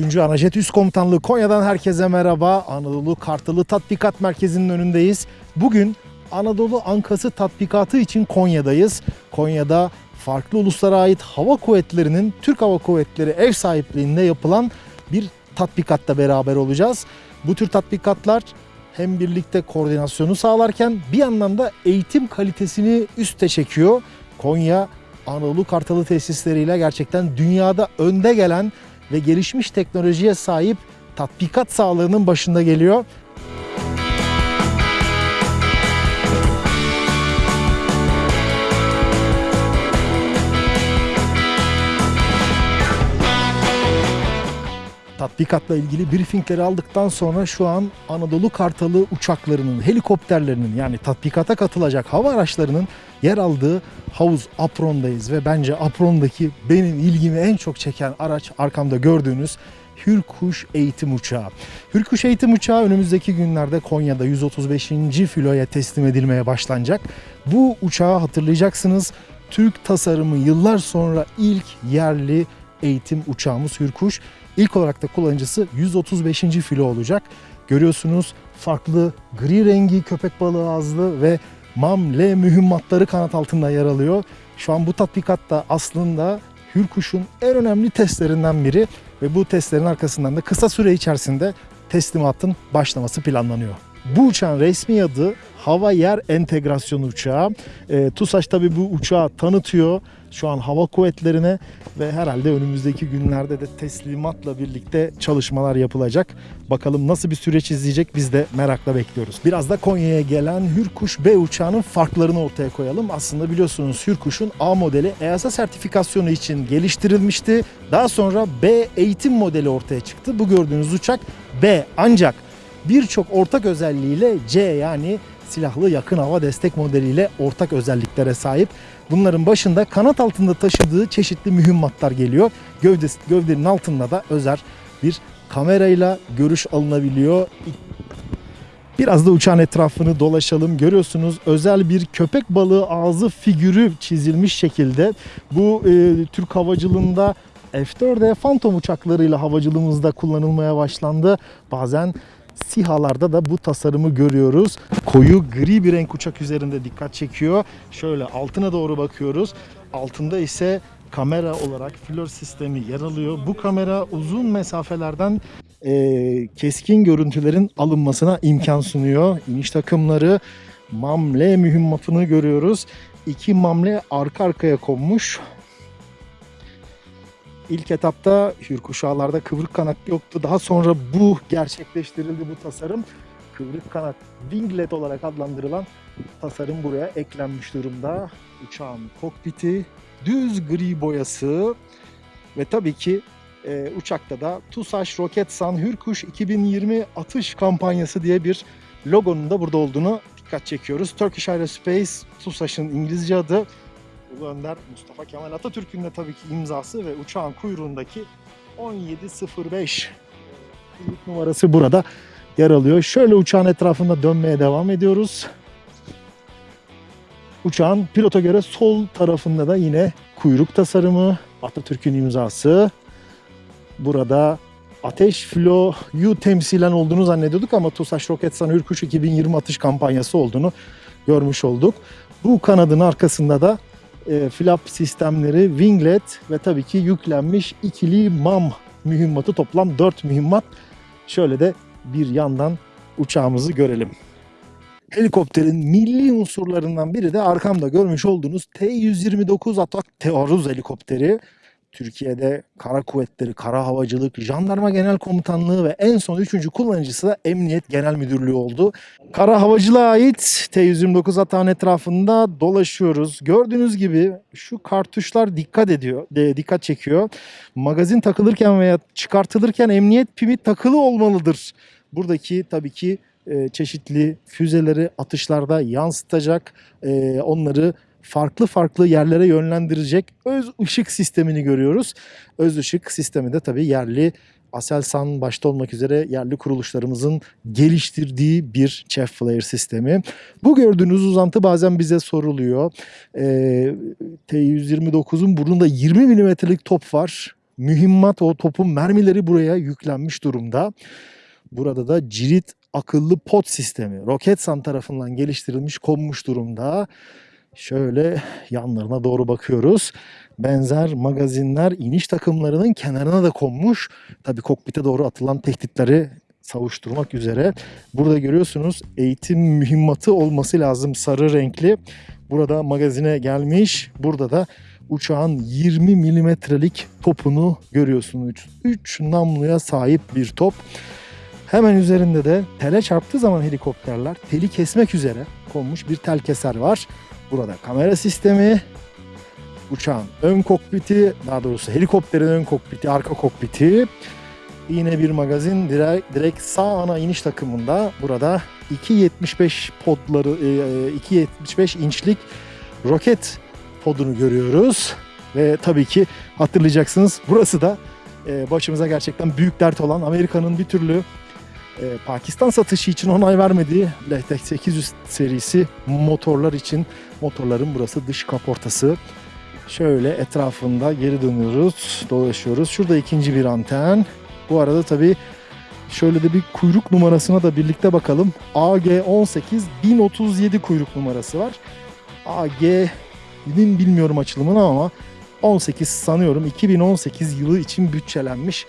3. Anajet Üst Komutanlığı Konya'dan herkese merhaba. Anadolu Kartalı Tatbikat Merkezi'nin önündeyiz. Bugün Anadolu Ankası tatbikatı için Konya'dayız. Konya'da farklı uluslara ait hava kuvvetlerinin Türk Hava Kuvvetleri ev sahipliğinde yapılan bir tatbikatta beraber olacağız. Bu tür tatbikatlar hem birlikte koordinasyonu sağlarken bir yandan da eğitim kalitesini üste çekiyor. Konya Anadolu Kartalı tesisleriyle gerçekten dünyada önde gelen ve gelişmiş teknolojiye sahip tatbikat sahalarının başında geliyor. Tatbikatla ilgili briefingleri aldıktan sonra şu an Anadolu Kartalı uçaklarının, helikopterlerinin yani tatbikata katılacak hava araçlarının yer aldığı havuz Apron'dayız ve bence Apron'daki benim ilgimi en çok çeken araç arkamda gördüğünüz Hürkuş eğitim uçağı. Hürkuş eğitim uçağı önümüzdeki günlerde Konya'da 135. filoya teslim edilmeye başlanacak. Bu uçağı hatırlayacaksınız. Türk tasarımı yıllar sonra ilk yerli eğitim uçağımız Hürkuş. İlk olarak da kullanıcısı 135. filo olacak. Görüyorsunuz farklı gri rengi köpek balığı ağızlı ve MAM L mühimmatları kanat altında yer alıyor. Şu an bu tatbikatta aslında Hürkuş'un en önemli testlerinden biri ve bu testlerin arkasından da kısa süre içerisinde teslimatın başlaması planlanıyor. Bu uçağın resmi adı Hava Yer Entegrasyonu Uçağı. E, TUSAŞ tabi bu uçağı tanıtıyor şu an hava kuvvetlerine ve herhalde önümüzdeki günlerde de teslimatla birlikte çalışmalar yapılacak. Bakalım nasıl bir süreç izleyecek biz de merakla bekliyoruz. Biraz da Konya'ya gelen Hürkuş B uçağının farklarını ortaya koyalım. Aslında biliyorsunuz Hürkuş'un A modeli EASA sertifikasyonu için geliştirilmişti. Daha sonra B eğitim modeli ortaya çıktı. Bu gördüğünüz uçak B ancak birçok ortak özelliğiyle C yani silahlı yakın hava destek modeliyle ortak özelliklere sahip. Bunların başında kanat altında taşıdığı çeşitli mühimmatlar geliyor. Gövde, gövdenin altında da özel bir kamerayla görüş alınabiliyor. Biraz da uçağın etrafını dolaşalım. Görüyorsunuz özel bir köpek balığı ağzı figürü çizilmiş şekilde. Bu e, Türk havacılığında F-4'e Phantom uçaklarıyla havacılığımızda kullanılmaya başlandı. Bazen SİHA'larda da bu tasarımı görüyoruz. Koyu gri bir renk uçak üzerinde dikkat çekiyor. Şöyle altına doğru bakıyoruz. Altında ise kamera olarak flör sistemi yer alıyor. Bu kamera uzun mesafelerden e, keskin görüntülerin alınmasına imkan sunuyor. İniş takımları MAMLE mühimmatını görüyoruz. İki MAMLE arka arkaya konmuş. İlk etapta hürkuşağlarda kıvrık kanat yoktu. Daha sonra bu gerçekleştirildi bu tasarım. Kıvrık kanat winglet olarak adlandırılan tasarım buraya eklenmiş durumda. Uçağın kokpiti, düz gri boyası ve tabii ki e, uçakta da TUSAŞ Roketsan Hürkuş 2020 atış kampanyası diye bir logonun da burada olduğunu dikkat çekiyoruz. Turkish Aerospace TUSAŞ'ın İngilizce adı. Ulu Önder Mustafa Kemal Atatürk'ün de tabii ki imzası ve uçağın kuyruğundaki 1705 kuyruk numarası burada yer alıyor. Şöyle uçağın etrafında dönmeye devam ediyoruz. Uçağın pilota göre sol tarafında da yine kuyruk tasarımı, Atatürk'ün imzası. Burada Ateş Flo'yu temsilen olduğunu zannediyorduk ama TUSAŞ Roketsan Hürkuş 2020 atış kampanyası olduğunu görmüş olduk. Bu kanadın arkasında da e, flap sistemleri, winglet ve tabii ki yüklenmiş ikili MAM mühimmatı toplam 4 mühimmat. Şöyle de bir yandan uçağımızı görelim. Helikopterin milli unsurlarından biri de arkamda görmüş olduğunuz T-129 Atak Tearuz helikopteri. Türkiye'de Kara Kuvvetleri, Kara Havacılık, Jandarma Genel Komutanlığı ve en son üçüncü kullanıcısı da Emniyet Genel Müdürlüğü oldu. Kara Havacılığa ait T-129 atağın etrafında dolaşıyoruz. Gördüğünüz gibi şu kartuşlar dikkat ediyor, de, dikkat çekiyor. Magazin takılırken veya çıkartılırken emniyet pimi takılı olmalıdır. Buradaki tabii ki e, çeşitli füzeleri atışlarda yansıtacak, e, onları farklı farklı yerlere yönlendirecek öz ışık sistemini görüyoruz. Öz ışık sistemi de tabii yerli Aselsan başta olmak üzere yerli kuruluşlarımızın geliştirdiği bir chef flare sistemi. Bu gördüğünüz uzantı bazen bize soruluyor. Ee, T129'un burnunda 20 milimetrelik top var. mühimmat o topun mermileri buraya yüklenmiş durumda. Burada da cirit akıllı pot sistemi Roketsan tarafından geliştirilmiş konmuş durumda. Şöyle yanlarına doğru bakıyoruz. Benzer magazinler iniş takımlarının kenarına da konmuş. Tabii kokpite doğru atılan tehditleri savuşturmak üzere. Burada görüyorsunuz eğitim mühimmatı olması lazım sarı renkli. Burada magazine gelmiş. Burada da uçağın 20 milimetrelik topunu görüyorsunuz. 3 namluya sahip bir top. Hemen üzerinde de tele çarptığı zaman helikopterler teli kesmek üzere konmuş bir tel keser var. Burada kamera sistemi, uçağın ön kokpiti, daha doğrusu helikopterin ön kokpiti, arka kokpiti. Yine bir magazin direkt, direkt sağ ana iniş takımında burada 2.75 podları, e, 2.75 inçlik roket podunu görüyoruz. Ve tabii ki hatırlayacaksınız burası da e, başımıza gerçekten büyük dert olan Amerika'nın bir türlü e, Pakistan satışı için onay vermediği LTX 800 serisi motorlar için motorların burası dış kaportası. Şöyle etrafında geri dönüyoruz, dolaşıyoruz. Şurada ikinci bir anten. Bu arada tabii şöyle de bir kuyruk numarasına da birlikte bakalım. AG18 1037 kuyruk numarası var. AG'nin bilmiyorum açılımını ama 18 sanıyorum 2018 yılı için bütçelenmiş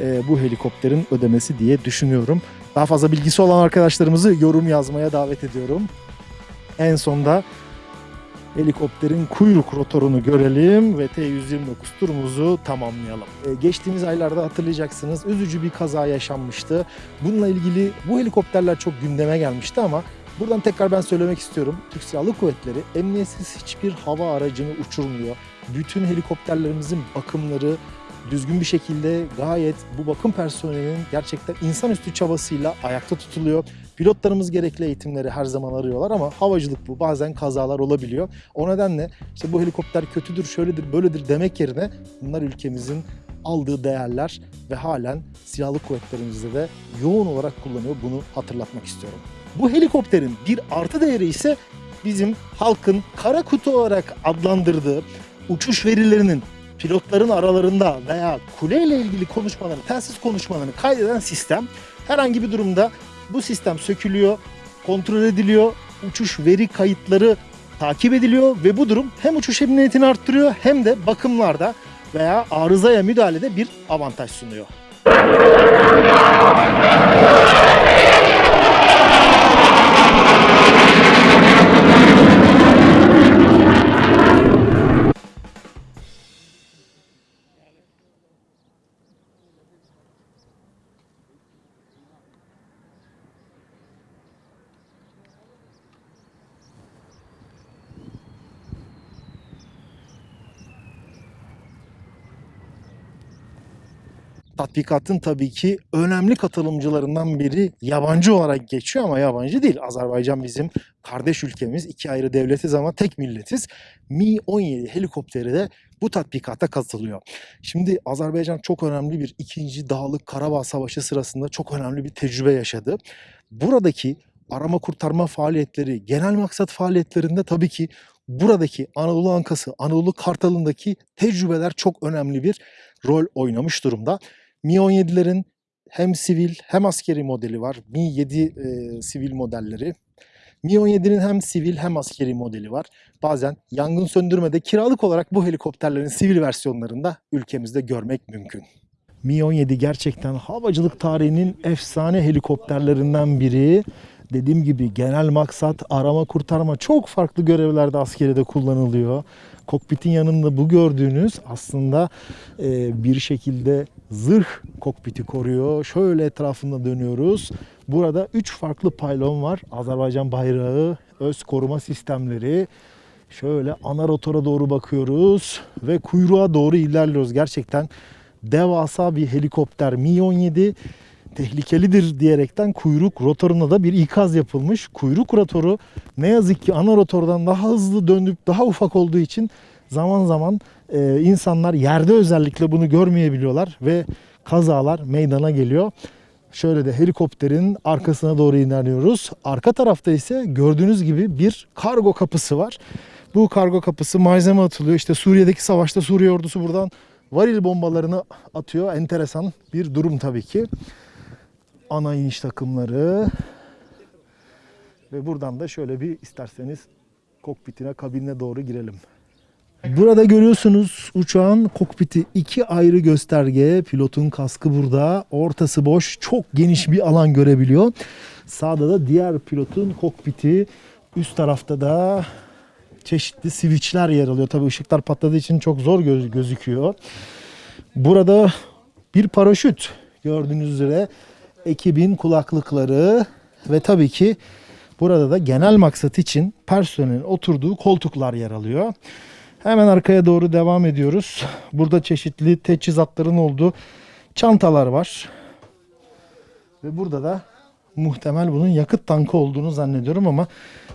e, bu helikopterin ödemesi diye düşünüyorum. Daha fazla bilgisi olan arkadaşlarımızı yorum yazmaya davet ediyorum. En sonda helikopterin kuyruk rotorunu görelim ve T-129 turumuzu tamamlayalım. Ee, geçtiğimiz aylarda hatırlayacaksınız üzücü bir kaza yaşanmıştı. Bununla ilgili bu helikopterler çok gündeme gelmişti ama buradan tekrar ben söylemek istiyorum. Türk Silahlı Kuvvetleri emniyetsiz hiçbir hava aracını uçurmuyor. Bütün helikopterlerimizin bakımları, düzgün bir şekilde gayet bu bakım personelinin gerçekten insanüstü çabasıyla ayakta tutuluyor. Pilotlarımız gerekli eğitimleri her zaman arıyorlar ama havacılık bu. Bazen kazalar olabiliyor. O nedenle işte bu helikopter kötüdür, şöyledir, böyledir demek yerine bunlar ülkemizin aldığı değerler ve halen silahlı kuvvetlerimizde de yoğun olarak kullanıyor. Bunu hatırlatmak istiyorum. Bu helikopterin bir artı değeri ise bizim halkın kara kutu olarak adlandırdığı uçuş verilerinin pilotların aralarında veya kuleyle ilgili konuşmalarını, telsiz konuşmalarını kaydeden sistem herhangi bir durumda bu sistem sökülüyor, kontrol ediliyor, uçuş veri kayıtları takip ediliyor ve bu durum hem uçuş emniyetini arttırıyor hem de bakımlarda veya arızaya müdahalede bir avantaj sunuyor. Tatbikatın tabii ki önemli katılımcılarından biri yabancı olarak geçiyor ama yabancı değil. Azerbaycan bizim kardeş ülkemiz. iki ayrı devletiz ama tek milletiz. Mi-17 helikopteri de bu tatbikata katılıyor. Şimdi Azerbaycan çok önemli bir 2. Dağlık Karabağ Savaşı sırasında çok önemli bir tecrübe yaşadı. Buradaki arama kurtarma faaliyetleri, genel maksat faaliyetlerinde tabii ki buradaki Anadolu Ankası, Anadolu Kartalı'ndaki tecrübeler çok önemli bir rol oynamış durumda. Mi-17'lerin hem sivil hem askeri modeli var. Mi-7 e, sivil modelleri. Mi-17'nin hem sivil hem askeri modeli var. Bazen yangın söndürmede kiralık olarak bu helikopterlerin sivil versiyonlarında ülkemizde görmek mümkün. Mi-17 gerçekten havacılık tarihinin efsane helikopterlerinden biri. Dediğim gibi genel maksat arama kurtarma çok farklı görevlerde askeride kullanılıyor. Kokpitin yanında bu gördüğünüz aslında e, bir şekilde zırh kokpiti koruyor. Şöyle etrafında dönüyoruz. Burada 3 farklı paylon var. Azerbaycan bayrağı, öz koruma sistemleri. Şöyle ana rotora doğru bakıyoruz ve kuyruğa doğru ilerliyoruz. Gerçekten devasa bir helikopter Mi-17 tehlikelidir diyerekten kuyruk rotoruna da bir ikaz yapılmış. Kuyruk rotoru ne yazık ki ana rotordan daha hızlı dönüp daha ufak olduğu için zaman zaman e, insanlar yerde özellikle bunu görmeyebiliyorlar ve kazalar meydana geliyor. Şöyle de helikopterin arkasına doğru ilerliyoruz. Arka tarafta ise gördüğünüz gibi bir kargo kapısı var. Bu kargo kapısı malzeme atılıyor. İşte Suriye'deki savaşta Suriye ordusu buradan varil bombalarını atıyor. Enteresan bir durum tabii ki. Ana iniş takımları ve buradan da şöyle bir isterseniz kokpitine, kabinine doğru girelim. Burada görüyorsunuz uçağın kokpiti iki ayrı gösterge. Pilotun kaskı burada. Ortası boş. Çok geniş bir alan görebiliyor. Sağda da diğer pilotun kokpiti. Üst tarafta da çeşitli switchler yer alıyor. Tabii ışıklar patladığı için çok zor göz- gözüküyor. Burada bir paraşüt gördüğünüz üzere ekibin kulaklıkları ve tabii ki burada da genel maksat için personelin oturduğu koltuklar yer alıyor. Hemen arkaya doğru devam ediyoruz. Burada çeşitli teçhizatların olduğu çantalar var. Ve burada da muhtemel bunun yakıt tankı olduğunu zannediyorum ama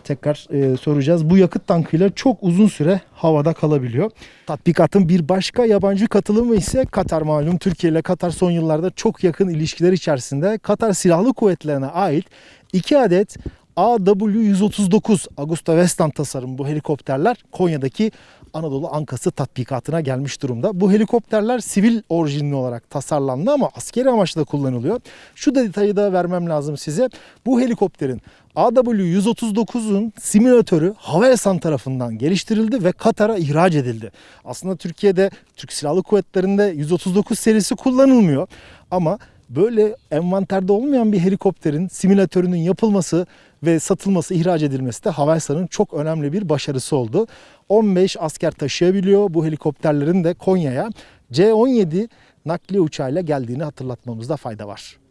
tekrar e, soracağız. Bu yakıt tankıyla çok uzun süre havada kalabiliyor. Tatbikatın bir başka yabancı katılımı ise Katar malum. Türkiye ile Katar son yıllarda çok yakın ilişkiler içerisinde Katar Silahlı Kuvvetleri'ne ait 2 adet AW-139 Augusta Westland tasarım bu helikopterler Konya'daki Anadolu Ankası tatbikatına gelmiş durumda. Bu helikopterler sivil orijinli olarak tasarlandı ama askeri amaçla kullanılıyor. Şu detayı da vermem lazım size. Bu helikopterin AW-139'un simülatörü Havelsan tarafından geliştirildi ve Katar'a ihraç edildi. Aslında Türkiye'de Türk Silahlı Kuvvetleri'nde 139 serisi kullanılmıyor ama böyle envanterde olmayan bir helikopterin simülatörünün yapılması ve satılması, ihraç edilmesi de Havelsan'ın çok önemli bir başarısı oldu. 15 asker taşıyabiliyor bu helikopterlerin de Konya'ya C-17 nakliye uçağıyla geldiğini hatırlatmamızda fayda var.